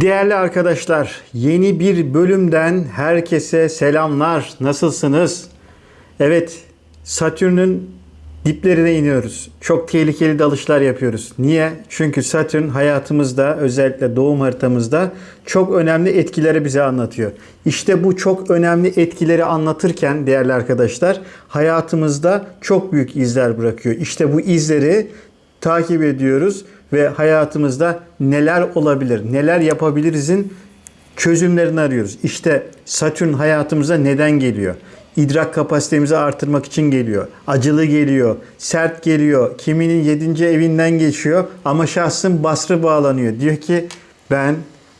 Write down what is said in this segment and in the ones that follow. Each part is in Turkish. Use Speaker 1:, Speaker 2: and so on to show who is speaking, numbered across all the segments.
Speaker 1: Değerli arkadaşlar, yeni bir bölümden herkese selamlar. Nasılsınız? Evet, Satürn'ün diplerine iniyoruz. Çok tehlikeli dalışlar yapıyoruz. Niye? Çünkü Satürn hayatımızda, özellikle doğum haritamızda çok önemli etkileri bize anlatıyor. İşte bu çok önemli etkileri anlatırken değerli arkadaşlar, hayatımızda çok büyük izler bırakıyor. İşte bu izleri takip ediyoruz ve hayatımızda neler olabilir, neler yapabilirizin çözümlerini arıyoruz. İşte Satürn hayatımıza neden geliyor? İdrak kapasitemizi artırmak için geliyor. Acılı geliyor, sert geliyor. Kiminin 7. evinden geçiyor ama şahsın basrı bağlanıyor. Diyor ki ben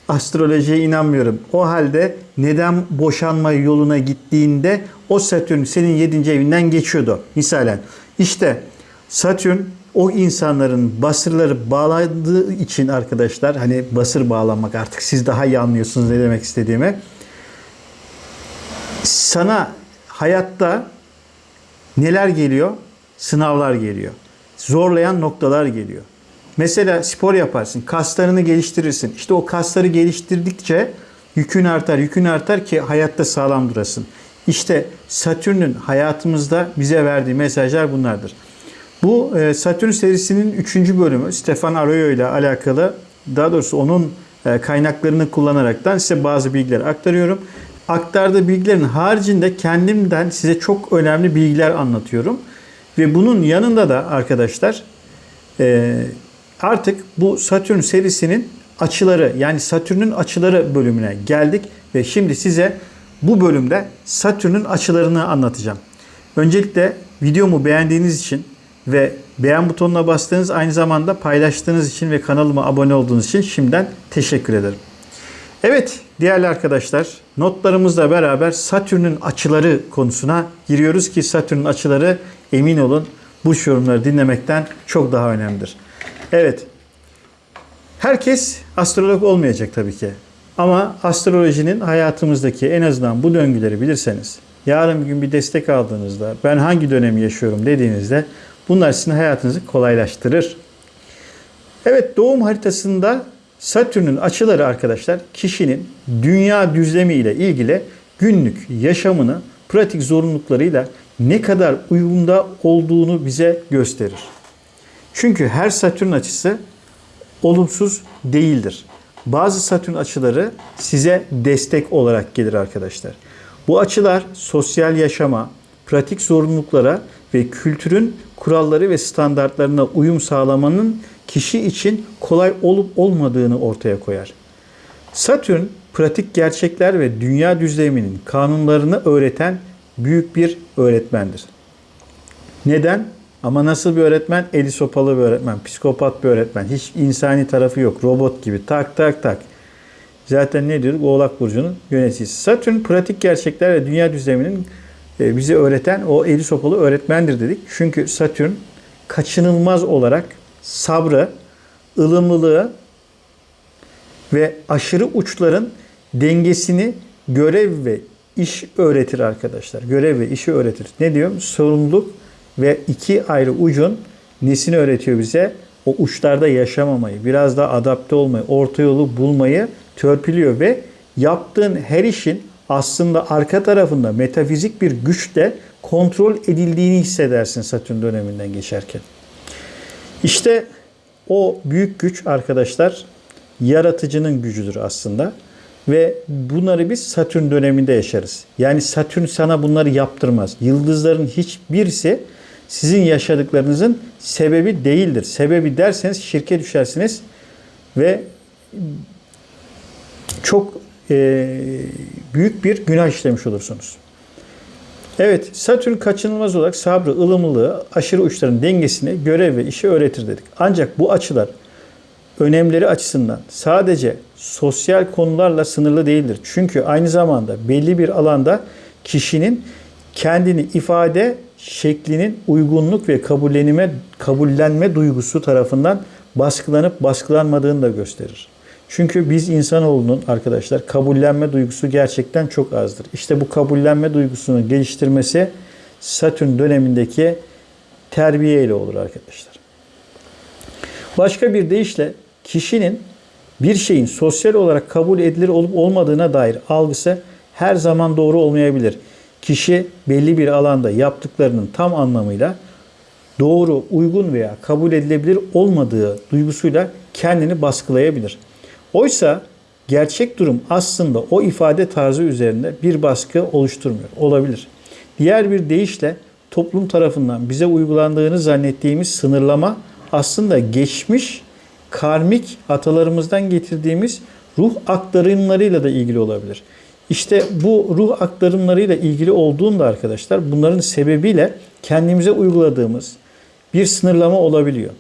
Speaker 1: astrolojiye inanmıyorum. O halde neden boşanma yoluna gittiğinde o Satürn senin 7. evinden geçiyordu. Misalen işte Satürn o insanların basırları bağladığı için arkadaşlar hani basır bağlamak artık siz daha iyi anlıyorsunuz ne demek istediğimi. Sana hayatta neler geliyor? Sınavlar geliyor. Zorlayan noktalar geliyor. Mesela spor yaparsın, kaslarını geliştirirsin. İşte o kasları geliştirdikçe yükün artar, yükün artar ki hayatta sağlam durasın. İşte Satürn'ün hayatımızda bize verdiği mesajlar bunlardır. Bu e, Satürn serisinin 3. bölümü Stefan Arroyo ile alakalı daha doğrusu onun e, kaynaklarını kullanaraktan size bazı bilgiler aktarıyorum. Aktardığı bilgilerin haricinde kendimden size çok önemli bilgiler anlatıyorum. Ve bunun yanında da arkadaşlar e, artık bu Satürn serisinin açıları yani Satürn'ün açıları bölümüne geldik ve şimdi size bu bölümde Satürn'ün açılarını anlatacağım. Öncelikle videomu beğendiğiniz için ve beğen butonuna bastığınız aynı zamanda paylaştığınız için ve kanalıma abone olduğunuz için şimdiden teşekkür ederim. Evet değerli arkadaşlar notlarımızla beraber Satürn'ün açıları konusuna giriyoruz ki Satürn'ün açıları emin olun bu yorumları dinlemekten çok daha önemlidir. Evet herkes astrolog olmayacak tabii ki ama astrolojinin hayatımızdaki en azından bu döngüleri bilirseniz yarın bir gün bir destek aldığınızda ben hangi dönemi yaşıyorum dediğinizde Bunlar sizin hayatınızı kolaylaştırır. Evet doğum haritasında Satürn'ün açıları arkadaşlar kişinin dünya düzlemi ile ilgili günlük yaşamını pratik zorunluluklarıyla ne kadar uyumda olduğunu bize gösterir. Çünkü her Satürn açısı olumsuz değildir. Bazı Satürn açıları size destek olarak gelir arkadaşlar. Bu açılar sosyal yaşama, pratik zorunluluklara ve kültürün kuralları ve standartlarına uyum sağlamanın kişi için kolay olup olmadığını ortaya koyar. Satürn pratik gerçekler ve dünya düzleminin kanunlarını öğreten büyük bir öğretmendir. Neden? Ama nasıl bir öğretmen? Eli sopalı bir öğretmen, psikopat bir öğretmen. Hiç insani tarafı yok. Robot gibi tak tak tak. Zaten ne diyorduk? Oğlak Burcu'nun yöneticisi. Satürn pratik gerçekler ve dünya düzleminin bize öğreten o eli sopalı öğretmendir dedik. Çünkü Satürn kaçınılmaz olarak sabrı, ılımlılığı ve aşırı uçların dengesini görev ve iş öğretir arkadaşlar. Görev ve işi öğretir. Ne diyorum? Sorumluluk ve iki ayrı ucun nesini öğretiyor bize? O uçlarda yaşamamayı, biraz daha adapte olmayı, orta yolu bulmayı törpülüyor ve yaptığın her işin aslında arka tarafında metafizik bir güçle kontrol edildiğini hissedersin Satürn döneminden geçerken. İşte o büyük güç arkadaşlar yaratıcının gücüdür aslında. Ve bunları biz Satürn döneminde yaşarız. Yani Satürn sana bunları yaptırmaz. Yıldızların hiçbirisi sizin yaşadıklarınızın sebebi değildir. Sebebi derseniz şirke düşersiniz ve çok e, büyük bir günah işlemiş olursunuz. Evet, Satürn kaçınılmaz olarak sabrı, ılımlılığı, aşırı uçların dengesini, görev ve işi öğretir dedik. Ancak bu açılar önemleri açısından sadece sosyal konularla sınırlı değildir. Çünkü aynı zamanda belli bir alanda kişinin kendini ifade şeklinin uygunluk ve kabullenime, kabullenme duygusu tarafından baskılanıp baskılanmadığını da gösterir. Çünkü biz insanoğlunun arkadaşlar kabullenme duygusu gerçekten çok azdır. İşte bu kabullenme duygusunu geliştirmesi Satürn dönemindeki terbiye ile olur arkadaşlar. Başka bir deyişle kişinin bir şeyin sosyal olarak kabul edilir olup olmadığına dair algısı her zaman doğru olmayabilir. Kişi belli bir alanda yaptıklarının tam anlamıyla doğru, uygun veya kabul edilebilir olmadığı duygusuyla kendini baskılayabilir. Oysa gerçek durum aslında o ifade tarzı üzerinde bir baskı oluşturmuyor. Olabilir. Diğer bir deyişle toplum tarafından bize uygulandığını zannettiğimiz sınırlama aslında geçmiş karmik atalarımızdan getirdiğimiz ruh aktarımlarıyla da ilgili olabilir. İşte bu ruh aktarımlarıyla ilgili olduğunda arkadaşlar bunların sebebiyle kendimize uyguladığımız bir sınırlama olabiliyor.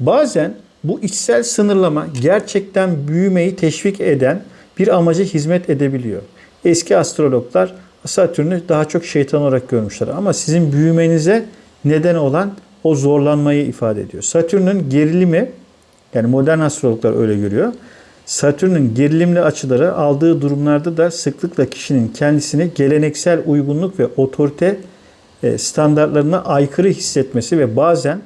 Speaker 1: Bazen bu içsel sınırlama gerçekten büyümeyi teşvik eden bir amaca hizmet edebiliyor. Eski astrologlar Satürn'ü daha çok şeytan olarak görmüşler ama sizin büyümenize neden olan o zorlanmayı ifade ediyor. Satürn'ün gerilimi yani modern astrologlar öyle görüyor. Satürn'ün gerilimli açıları aldığı durumlarda da sıklıkla kişinin kendisini geleneksel uygunluk ve otorite e, standartlarına aykırı hissetmesi ve bazen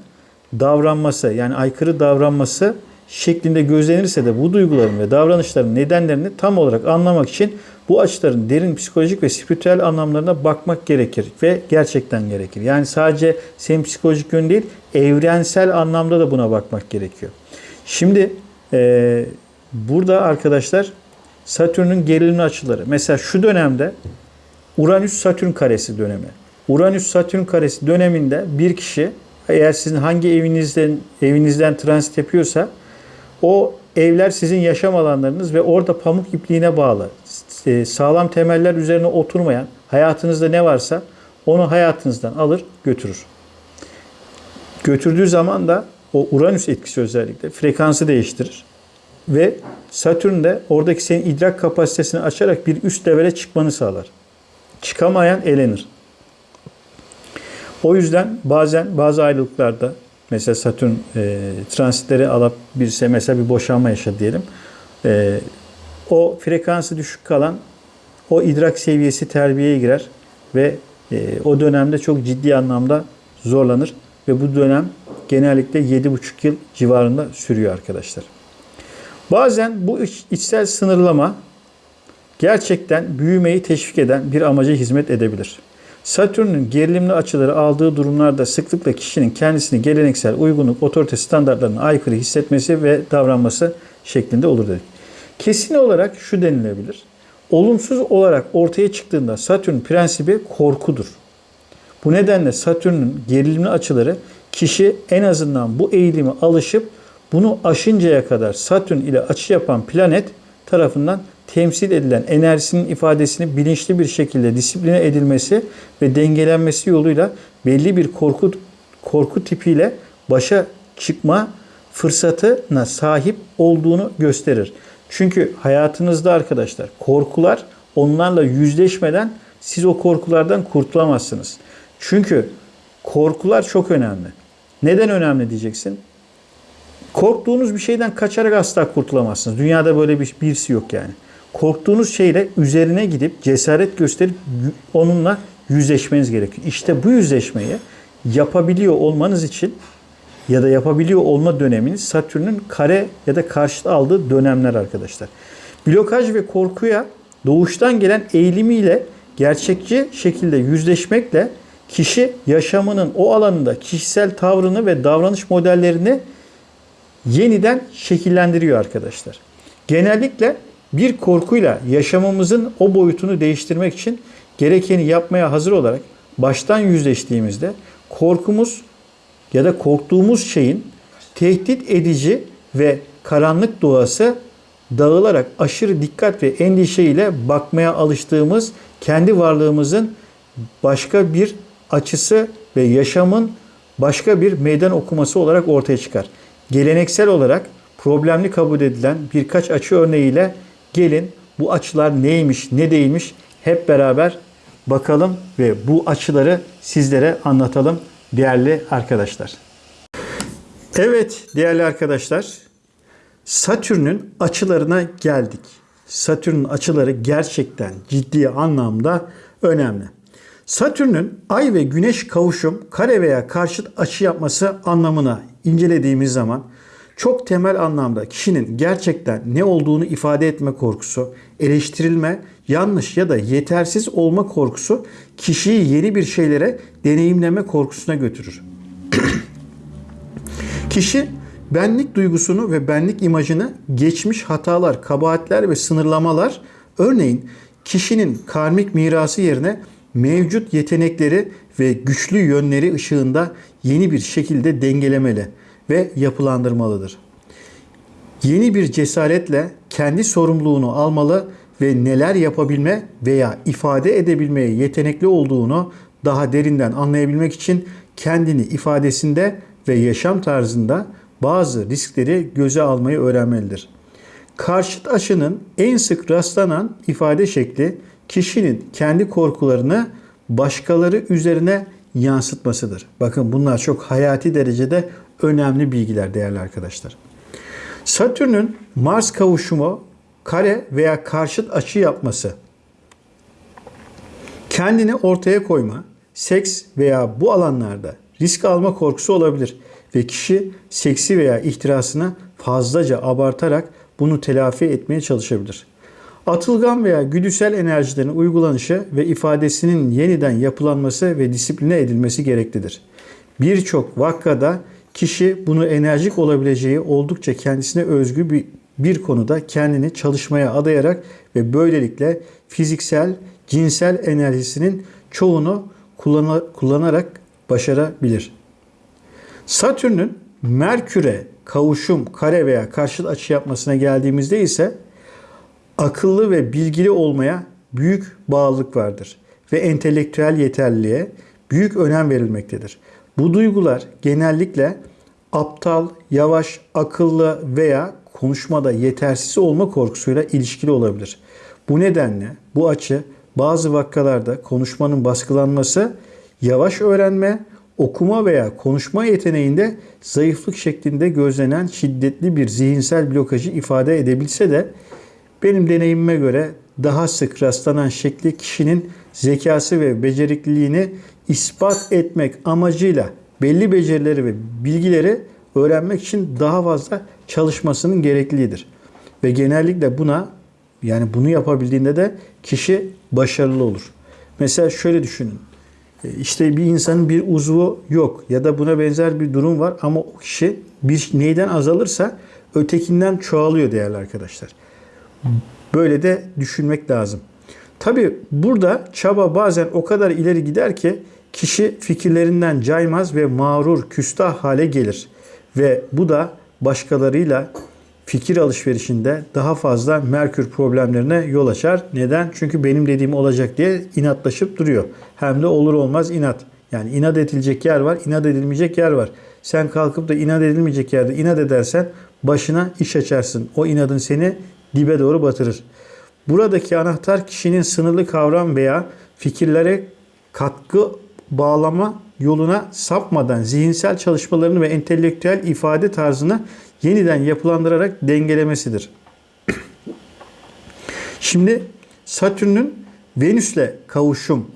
Speaker 1: davranması yani aykırı davranması şeklinde gözlenirse de bu duyguların ve davranışların nedenlerini tam olarak anlamak için bu açıların derin psikolojik ve spiritüel anlamlarına bakmak gerekir ve gerçekten gerekir. Yani sadece senin psikolojik yön değil, evrensel anlamda da buna bakmak gerekiyor. Şimdi e, burada arkadaşlar Satürn'ün gerilimli açıları. Mesela şu dönemde Uranüs-Satürn karesi dönemi. Uranüs-Satürn karesi döneminde bir kişi eğer sizin hangi evinizden evinizden transit yapıyorsa o evler sizin yaşam alanlarınız ve orada pamuk ipliğine bağlı e, sağlam temeller üzerine oturmayan hayatınızda ne varsa onu hayatınızdan alır götürür. Götürdüğü zaman da o Uranüs etkisi özellikle frekansı değiştirir. Ve Satürn de oradaki senin idrak kapasitesini açarak bir üst levele çıkmanı sağlar. Çıkamayan elenir. O yüzden bazen bazı ayrılıklarda mesela Satürn e, transitleri alıp birisi mesela bir boşanma yaşadı diyelim. E, o frekansı düşük kalan o idrak seviyesi terbiyeye girer ve e, o dönemde çok ciddi anlamda zorlanır ve bu dönem genellikle 7,5 yıl civarında sürüyor arkadaşlar. Bazen bu iç, içsel sınırlama gerçekten büyümeyi teşvik eden bir amaca hizmet edebilir. Satürn'ün gerilimli açıları aldığı durumlarda sıklıkla kişinin kendisini geleneksel uygunluk, otorite standartlarına aykırı hissetmesi ve davranması şeklinde olur dedik. Kesin olarak şu denilebilir. Olumsuz olarak ortaya çıktığında Satürn prensibi korkudur. Bu nedenle Satürn'ün gerilimli açıları kişi en azından bu eğilimi alışıp bunu aşıncaya kadar Satürn ile açı yapan planet tarafından temsil edilen enerjisinin ifadesini bilinçli bir şekilde disipline edilmesi ve dengelenmesi yoluyla belli bir korku korku tipiyle başa çıkma fırsatına sahip olduğunu gösterir. Çünkü hayatınızda arkadaşlar korkular onlarla yüzleşmeden siz o korkulardan kurtulamazsınız. Çünkü korkular çok önemli. Neden önemli diyeceksin? Korktuğunuz bir şeyden kaçarak asla kurtulamazsınız. Dünyada böyle bir birisi yok yani. Korktuğunuz şeyle üzerine gidip cesaret gösterip onunla yüzleşmeniz gerekiyor. İşte bu yüzleşmeyi yapabiliyor olmanız için ya da yapabiliyor olma döneminiz Satürn'ün kare ya da karşıt aldığı dönemler arkadaşlar. Blokaj ve korkuya doğuştan gelen eğilimiyle gerçekçi şekilde yüzleşmekle kişi yaşamının o alanında kişisel tavrını ve davranış modellerini yeniden şekillendiriyor arkadaşlar. Genellikle bir korkuyla yaşamımızın o boyutunu değiştirmek için gerekeni yapmaya hazır olarak baştan yüzleştiğimizde korkumuz ya da korktuğumuz şeyin tehdit edici ve karanlık doğası dağılarak aşırı dikkat ve endişe ile bakmaya alıştığımız kendi varlığımızın başka bir açısı ve yaşamın başka bir meydan okuması olarak ortaya çıkar. Geleneksel olarak problemli kabul edilen birkaç açı örneğiyle gelin bu açılar neymiş, ne değilmiş hep beraber bakalım ve bu açıları sizlere anlatalım değerli arkadaşlar. Evet değerli arkadaşlar Satürn'ün açılarına geldik. Satürn'ün açıları gerçekten ciddi anlamda önemli. Satürn'ün Ay ve Güneş kavuşum kare veya karşıt açı yapması anlamına incelediğimiz zaman çok temel anlamda kişinin gerçekten ne olduğunu ifade etme korkusu, eleştirilme, yanlış ya da yetersiz olma korkusu kişiyi yeni bir şeylere deneyimleme korkusuna götürür. Kişi benlik duygusunu ve benlik imajını geçmiş hatalar, kabahatler ve sınırlamalar örneğin kişinin karmik mirası yerine mevcut yetenekleri ve güçlü yönleri ışığında yeni bir şekilde dengelemeli ve yapılandırmalıdır. Yeni bir cesaretle kendi sorumluluğunu almalı ve neler yapabilme veya ifade edebilmeye yetenekli olduğunu daha derinden anlayabilmek için kendini ifadesinde ve yaşam tarzında bazı riskleri göze almayı öğrenmelidir. Karşıt aşının en sık rastlanan ifade şekli kişinin kendi korkularını başkaları üzerine yansıtmasıdır. Bakın bunlar çok hayati derecede önemli bilgiler değerli arkadaşlar. Satürn'ün Mars kavuşumu kare veya karşıt açı yapması kendini ortaya koyma, seks veya bu alanlarda risk alma korkusu olabilir ve kişi seksi veya ihtirasını fazlaca abartarak bunu telafi etmeye çalışabilir. Atılgan veya güdüsel enerjilerin uygulanışı ve ifadesinin yeniden yapılanması ve disipline edilmesi gereklidir. Birçok vakada kişi bunu enerjik olabileceği oldukça kendisine özgü bir, bir konuda kendini çalışmaya adayarak ve böylelikle fiziksel, cinsel enerjisinin çoğunu kullanarak başarabilir. Satürn'ün Merkür'e kavuşum, kare veya karşıt açı yapmasına geldiğimizde ise akıllı ve bilgili olmaya büyük bağlılık vardır ve entelektüel yeterliliğe büyük önem verilmektedir. Bu duygular genellikle aptal, yavaş, akıllı veya konuşmada yetersiz olma korkusuyla ilişkili olabilir. Bu nedenle bu açı bazı vakalarda konuşmanın baskılanması, yavaş öğrenme, okuma veya konuşma yeteneğinde zayıflık şeklinde gözlenen şiddetli bir zihinsel blokajı ifade edebilse de benim deneyimime göre daha sık rastlanan şekli kişinin zekası ve becerikliliğini ispat etmek amacıyla belli becerileri ve bilgileri öğrenmek için daha fazla çalışmasının gerekliliğidir. Ve genellikle buna yani bunu yapabildiğinde de kişi başarılı olur. Mesela şöyle düşünün. E, işte bir insanın bir uzvu yok ya da buna benzer bir durum var ama o kişi bir neyden azalırsa ötekinden çoğalıyor değerli arkadaşlar. Böyle de düşünmek lazım. Tabi burada çaba bazen o kadar ileri gider ki kişi fikirlerinden caymaz ve mağrur, küstah hale gelir. Ve bu da başkalarıyla fikir alışverişinde daha fazla Merkür problemlerine yol açar. Neden? Çünkü benim dediğim olacak diye inatlaşıp duruyor. Hem de olur olmaz inat. Yani inat edilecek yer var, inat edilmeyecek yer var. Sen kalkıp da inat edilmeyecek yerde inat edersen başına iş açarsın. O inadın seni dibe doğru batırır. Buradaki anahtar kişinin sınırlı kavram veya fikirlere katkı bağlama yoluna sapmadan zihinsel çalışmalarını ve entelektüel ifade tarzını yeniden yapılandırarak dengelemesidir. Şimdi Satürn'ün Venüs'le kavuşum,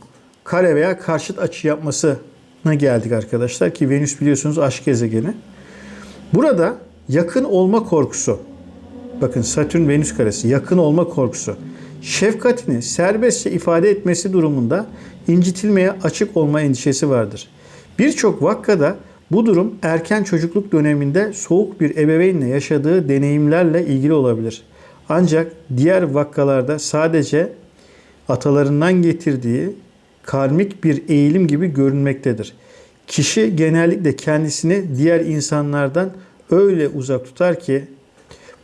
Speaker 1: kare veya karşıt açı yapmasına geldik arkadaşlar ki Venüs biliyorsunuz aşk gezegeni. Burada yakın olma korkusu, bakın Satürn Venüs karesi yakın olma korkusu, şefkatini serbestçe ifade etmesi durumunda incitilmeye açık olma endişesi vardır. Birçok vakkada bu durum erken çocukluk döneminde soğuk bir ebeveynle yaşadığı deneyimlerle ilgili olabilir. Ancak diğer vakalarda sadece atalarından getirdiği karmik bir eğilim gibi görünmektedir. Kişi genellikle kendisini diğer insanlardan öyle uzak tutar ki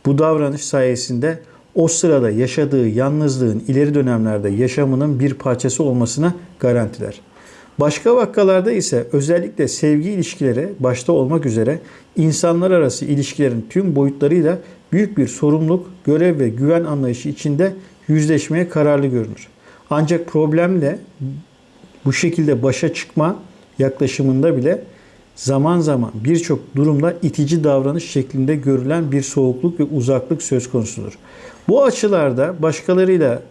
Speaker 1: bu davranış sayesinde o sırada yaşadığı yalnızlığın ileri dönemlerde yaşamının bir parçası olmasını garantiler. Başka vakalarda ise özellikle sevgi ilişkileri başta olmak üzere insanlar arası ilişkilerin tüm boyutlarıyla büyük bir sorumluluk, görev ve güven anlayışı içinde yüzleşmeye kararlı görünür. Ancak problemle bu şekilde başa çıkma yaklaşımında bile zaman zaman birçok durumda itici davranış şeklinde görülen bir soğukluk ve uzaklık söz konusudur. Bu açılarda başkalarıyla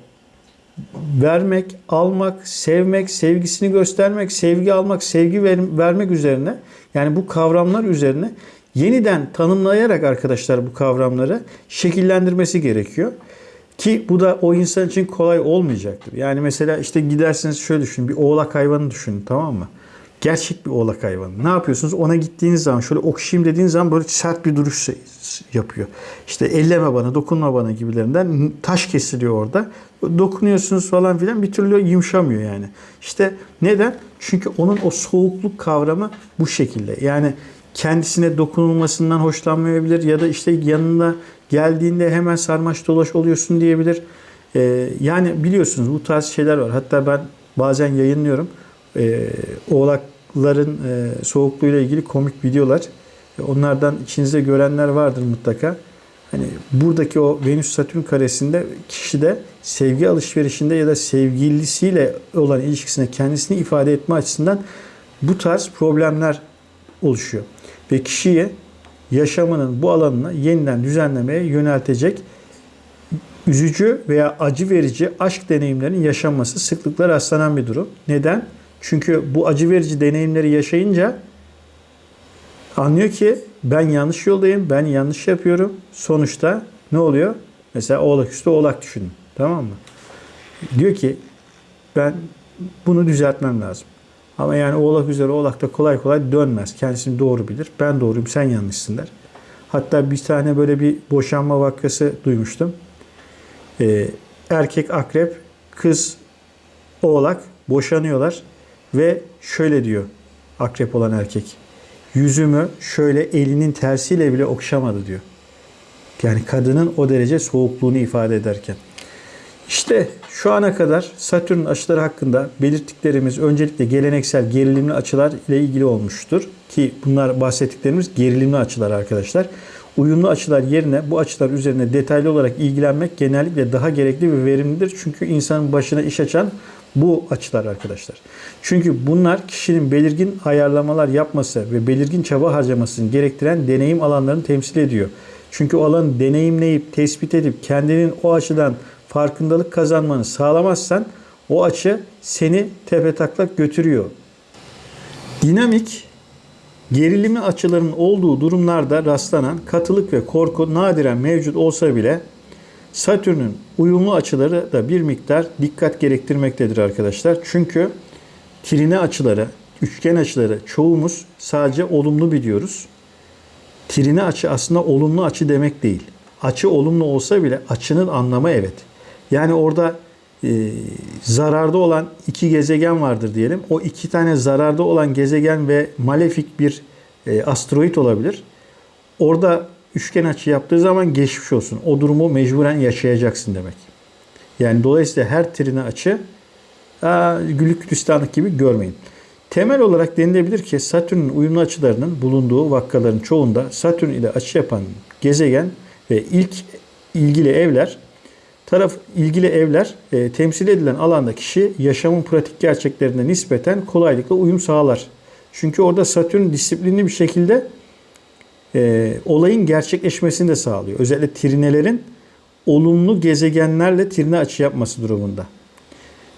Speaker 1: vermek, almak, sevmek, sevgisini göstermek, sevgi almak, sevgi ver, vermek üzerine yani bu kavramlar üzerine yeniden tanımlayarak arkadaşlar bu kavramları şekillendirmesi gerekiyor. Ki bu da o insan için kolay olmayacaktır. Yani mesela işte gidersiniz şöyle düşünün. Bir oğlak hayvanı düşünün tamam mı? Gerçek bir oğlak hayvanı. Ne yapıyorsunuz? Ona gittiğiniz zaman şöyle okşayayım dediğiniz zaman böyle sert bir duruş yapıyor. İşte elleme bana, dokunma bana gibilerinden taş kesiliyor orada. Dokunuyorsunuz falan filan bir türlü yumuşamıyor yani. İşte neden? Çünkü onun o soğukluk kavramı bu şekilde. Yani kendisine dokunulmasından hoşlanmayabilir ya da işte yanına geldiğinde hemen sarmaş dolaş oluyorsun diyebilir. Ee, yani biliyorsunuz bu tarz şeyler var. Hatta ben bazen yayınlıyorum. Ee, oğlakların e, soğukluğuyla ilgili komik videolar. E, onlardan içinizde görenler vardır mutlaka. Hani buradaki o Venüs Satürn karesinde kişide sevgi alışverişinde ya da sevgilisiyle olan ilişkisine kendisini ifade etme açısından bu tarz problemler oluşuyor. Ve kişiye yaşamının bu alanını yeniden düzenlemeye yöneltecek üzücü veya acı verici aşk deneyimlerinin yaşanması sıklıkla rastlanan bir durum. Neden? Çünkü bu acı verici deneyimleri yaşayınca anlıyor ki ben yanlış yoldayım, ben yanlış yapıyorum. Sonuçta ne oluyor? Mesela oğlak üstü oğlak düşünün. Tamam mı? Diyor ki ben bunu düzeltmem lazım. Ama yani oğlak üzere oğlak da kolay kolay dönmez. Kendisini doğru bilir. Ben doğruyum sen yanlışsın der. Hatta bir tane böyle bir boşanma vakası duymuştum. Ee, erkek akrep, kız oğlak boşanıyorlar ve şöyle diyor akrep olan erkek. Yüzümü şöyle elinin tersiyle bile okşamadı diyor. Yani kadının o derece soğukluğunu ifade ederken. İşte şu ana kadar Satürn açıları hakkında belirttiklerimiz öncelikle geleneksel gerilimli açılar ile ilgili olmuştur. Ki bunlar bahsettiklerimiz gerilimli açılar arkadaşlar. Uyumlu açılar yerine bu açılar üzerine detaylı olarak ilgilenmek genellikle daha gerekli ve verimlidir. Çünkü insanın başına iş açan bu açılar arkadaşlar. Çünkü bunlar kişinin belirgin ayarlamalar yapması ve belirgin çaba harcamasını gerektiren deneyim alanlarını temsil ediyor. Çünkü o alanı deneyimleyip, tespit edip kendinin o açıdan farkındalık kazanmanı sağlamazsan o açı seni tepe taklak götürüyor. Dinamik gerilimli açıların olduğu durumlarda rastlanan katılık ve korku nadiren mevcut olsa bile Satürn'ün uyumlu açıları da bir miktar dikkat gerektirmektedir arkadaşlar. Çünkü trine açıları, üçgen açıları çoğumuz sadece olumlu biliyoruz. Trine açı aslında olumlu açı demek değil. Açı olumlu olsa bile açının anlamı evet. Yani orada e, zararda olan iki gezegen vardır diyelim. O iki tane zararda olan gezegen ve malefik bir e, asteroid olabilir. Orada üçgen açı yaptığı zaman geçmiş olsun. O durumu mecburen yaşayacaksın demek. Yani dolayısıyla her trine açı güllük gülistanlık gibi görmeyin. Temel olarak denilebilir ki Satürn'ün uyumlu açılarının bulunduğu vakkaların çoğunda Satürn ile açı yapan gezegen ve ilk ilgili evler taraf ilgili evler e, temsil edilen alanda kişi yaşamın pratik gerçeklerine nispeten kolaylıkla uyum sağlar. Çünkü orada Satürn disiplinli bir şekilde e, olayın gerçekleşmesini de sağlıyor. Özellikle trinelerin olumlu gezegenlerle trine açı yapması durumunda.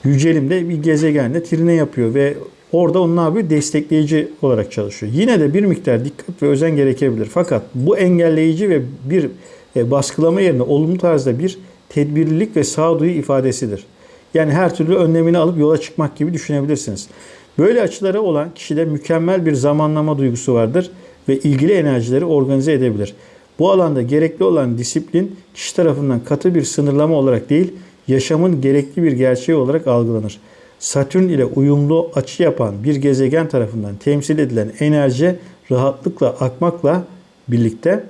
Speaker 1: Yücelim'de bir gezegenle trine yapıyor ve orada onun abi Destekleyici olarak çalışıyor. Yine de bir miktar dikkat ve özen gerekebilir. Fakat bu engelleyici ve bir e, baskılama yerine olumlu tarzda bir tedbirlilik ve sağduyu ifadesidir. Yani her türlü önlemini alıp yola çıkmak gibi düşünebilirsiniz. Böyle açılara olan kişide mükemmel bir zamanlama duygusu vardır ve ilgili enerjileri organize edebilir. Bu alanda gerekli olan disiplin kişi tarafından katı bir sınırlama olarak değil, yaşamın gerekli bir gerçeği olarak algılanır. Satürn ile uyumlu açı yapan bir gezegen tarafından temsil edilen enerji rahatlıkla akmakla birlikte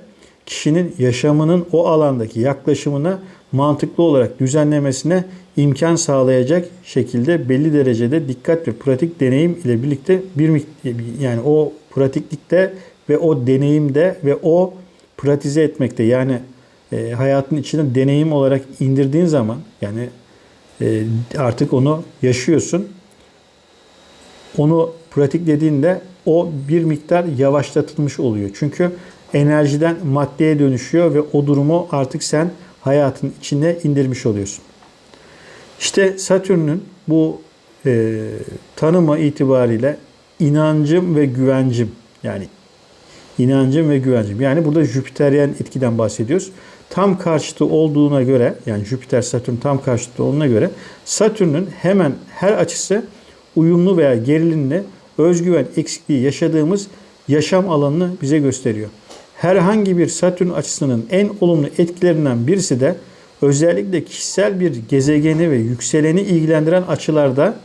Speaker 1: kişinin yaşamının o alandaki yaklaşımına mantıklı olarak düzenlemesine imkan sağlayacak şekilde belli derecede dikkat ve pratik deneyim ile birlikte bir yani o pratiklikte ve o deneyimde ve o pratize etmekte yani e, hayatın içine deneyim olarak indirdiğin zaman yani e, artık onu yaşıyorsun. Onu pratiklediğinde o bir miktar yavaşlatılmış oluyor. Çünkü enerjiden maddeye dönüşüyor ve o durumu artık sen hayatın içine indirmiş oluyorsun. İşte Satürn'ün bu e, tanımı itibariyle inancım ve güvencim yani inancım ve güvencim. Yani burada Jüpiteryen etkiden bahsediyoruz. Tam karşıtı olduğuna göre yani Jüpiter Satürn tam karşıtı olduğuna göre Satürn'ün hemen her açısı uyumlu veya gerilimli özgüven eksikliği yaşadığımız yaşam alanını bize gösteriyor. Herhangi bir Satürn açısının en olumlu etkilerinden birisi de özellikle kişisel bir gezegeni ve yükseleni ilgilendiren açılarda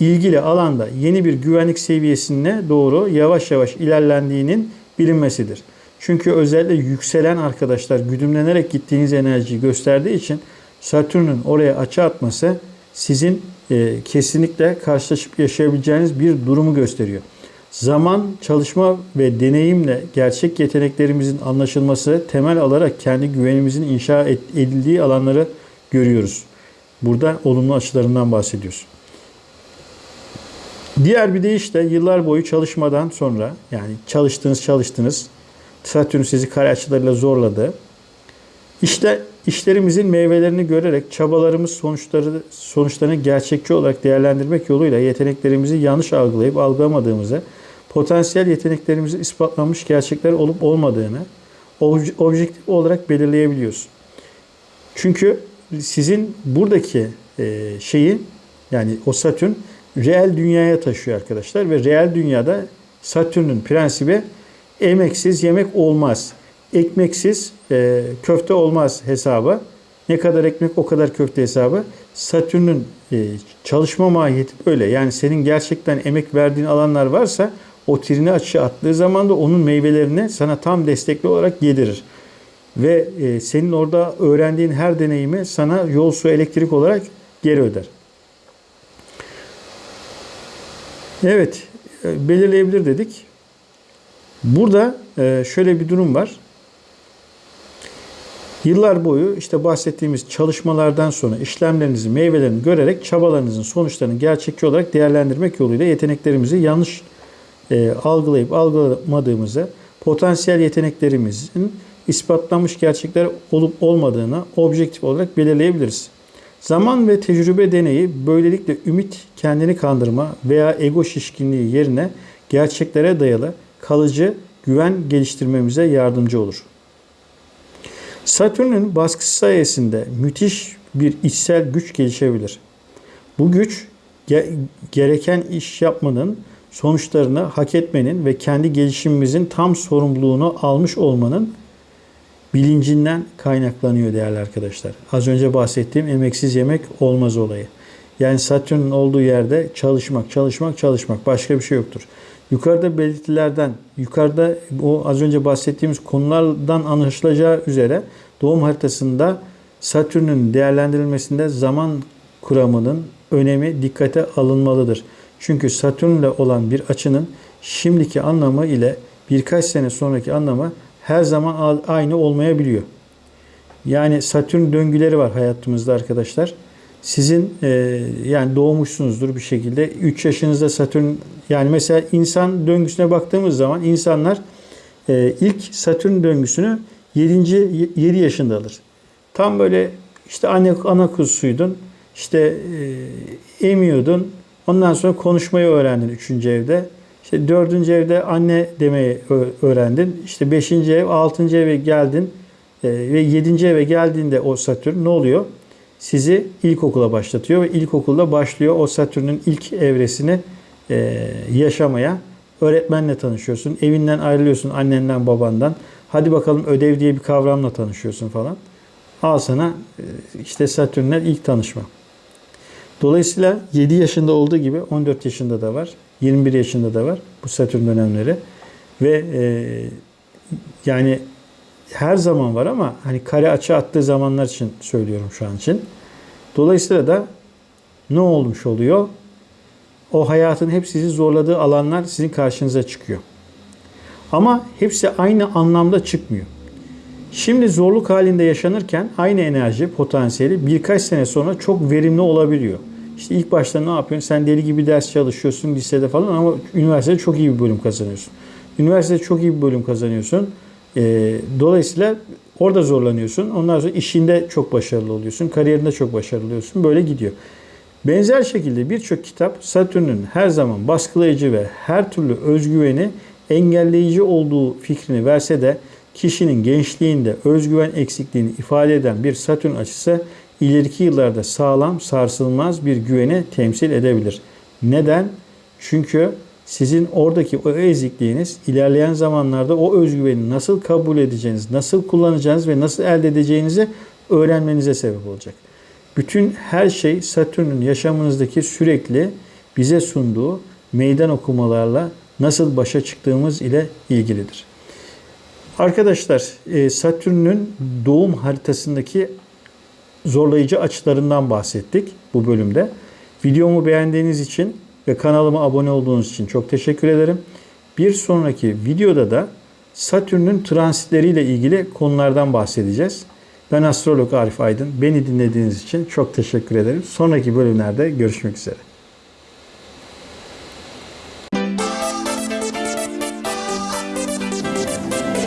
Speaker 1: ilgili alanda yeni bir güvenlik seviyesine doğru yavaş yavaş ilerlendiğinin bilinmesidir. Çünkü özellikle yükselen arkadaşlar güdümlenerek gittiğiniz enerjiyi gösterdiği için Satürn'ün oraya açı atması sizin e, kesinlikle karşılaşıp yaşayabileceğiniz bir durumu gösteriyor. Zaman, çalışma ve deneyimle gerçek yeteneklerimizin anlaşılması temel alarak kendi güvenimizin inşa edildiği alanları görüyoruz. Burada olumlu açılarından bahsediyoruz. Diğer bir deyiş de yıllar boyu çalışmadan sonra yani çalıştınız çalıştınız Satürn sizi kare açılarıyla zorladı. İşte işlerimizin meyvelerini görerek çabalarımız sonuçları sonuçlarını gerçekçi olarak değerlendirmek yoluyla yeteneklerimizi yanlış algılayıp algılamadığımızı, potansiyel yeteneklerimizi ispatlanmış gerçekler olup olmadığını objektif olarak belirleyebiliyoruz. Çünkü sizin buradaki e, şeyi yani o Satürn reel dünyaya taşıyor arkadaşlar ve reel dünyada Satürn'ün prensibi emeksiz yemek olmaz. Ekmeksiz e, köfte olmaz hesabı. Ne kadar ekmek o kadar köfte hesabı. Satürn'ün e, çalışma mahiyeti böyle. Yani senin gerçekten emek verdiğin alanlar varsa o trini açı attığı zaman da onun meyvelerini sana tam destekli olarak yedirir. Ve e, senin orada öğrendiğin her deneyimi sana yol su elektrik olarak geri öder. Evet, e, belirleyebilir dedik. Burada e, şöyle bir durum var. Yıllar boyu işte bahsettiğimiz çalışmalardan sonra işlemlerinizin meyvelerini görerek çabalarınızın sonuçlarını gerçekçi olarak değerlendirmek yoluyla yeteneklerimizi yanlış e, algılayıp algılamadığımızı, potansiyel yeteneklerimizin ispatlanmış gerçekler olup olmadığını objektif olarak belirleyebiliriz. Zaman ve tecrübe deneyi böylelikle ümit, kendini kandırma veya ego şişkinliği yerine gerçeklere dayalı kalıcı güven geliştirmemize yardımcı olur. Satürn'ün baskısı sayesinde müthiş bir içsel güç gelişebilir. Bu güç gereken iş yapmanın, sonuçlarını hak etmenin ve kendi gelişimimizin tam sorumluluğunu almış olmanın bilincinden kaynaklanıyor değerli arkadaşlar. Az önce bahsettiğim emeksiz yemek olmaz olayı. Yani Satürn'ün olduğu yerde çalışmak, çalışmak, çalışmak. Başka bir şey yoktur. Yukarıda belirtilerden, yukarıda o az önce bahsettiğimiz konulardan anlaşılacağı üzere doğum haritasında Satürn'ün değerlendirilmesinde zaman kuramının önemi dikkate alınmalıdır. Çünkü Satürn'le olan bir açının şimdiki anlamı ile birkaç sene sonraki anlamı her zaman aynı olmayabiliyor. Yani Satürn döngüleri var hayatımızda arkadaşlar. Sizin e, yani doğmuşsunuzdur bir şekilde. 3 yaşınızda Satürn yani mesela insan döngüsüne baktığımız zaman insanlar e, ilk Satürn döngüsünü 7. 7 yaşında alır. Tam böyle işte anne ana kuzusuydun. İşte e, emiyordun. Ondan sonra konuşmayı öğrendin 3. evde. İşte 4. evde anne demeyi öğrendin. İşte 5. ev, 6. eve geldin. E, ve 7. eve geldiğinde o Satürn ne oluyor? Sizi ilkokula başlatıyor ve ilkokulda başlıyor o Satürn'ün ilk evresini e, yaşamaya. Öğretmenle tanışıyorsun. Evinden ayrılıyorsun annenden babandan. Hadi bakalım ödev diye bir kavramla tanışıyorsun falan. Al sana e, işte Satürn'le ilk tanışma. Dolayısıyla 7 yaşında olduğu gibi 14 yaşında da var. 21 yaşında da var bu Satürn dönemleri. Ve e, yani her zaman var ama hani kare açı attığı zamanlar için söylüyorum şu an için. Dolayısıyla da ne olmuş oluyor? O hayatın hep sizi zorladığı alanlar sizin karşınıza çıkıyor. Ama hepsi aynı anlamda çıkmıyor. Şimdi zorluk halinde yaşanırken aynı enerji potansiyeli birkaç sene sonra çok verimli olabiliyor. İşte ilk başta ne yapıyorsun? Sen deli gibi ders çalışıyorsun lisede falan ama üniversitede çok iyi bir bölüm kazanıyorsun. Üniversitede çok iyi bir bölüm kazanıyorsun. E, dolayısıyla orada zorlanıyorsun. Ondan sonra işinde çok başarılı oluyorsun. Kariyerinde çok başarılı oluyorsun. Böyle gidiyor. Benzer şekilde birçok kitap Satürn'ün her zaman baskılayıcı ve her türlü özgüveni engelleyici olduğu fikrini verse de kişinin gençliğinde özgüven eksikliğini ifade eden bir Satürn açısı ileriki yıllarda sağlam, sarsılmaz bir güveni temsil edebilir. Neden? Çünkü sizin oradaki o ezikliğiniz ilerleyen zamanlarda o özgüveni nasıl kabul edeceğiniz, nasıl kullanacağınız ve nasıl elde edeceğinizi öğrenmenize sebep olacak. Bütün her şey Satürn'ün yaşamınızdaki sürekli bize sunduğu meydan okumalarla nasıl başa çıktığımız ile ilgilidir. Arkadaşlar e, Satürn'ün doğum haritasındaki zorlayıcı açılarından bahsettik bu bölümde. Videomu beğendiğiniz için ve kanalıma abone olduğunuz için çok teşekkür ederim. Bir sonraki videoda da Satürn'ün transitleriyle ilgili konulardan bahsedeceğiz. Ben astrolog Arif Aydın. Beni dinlediğiniz için çok teşekkür ederim. Sonraki bölümlerde görüşmek üzere.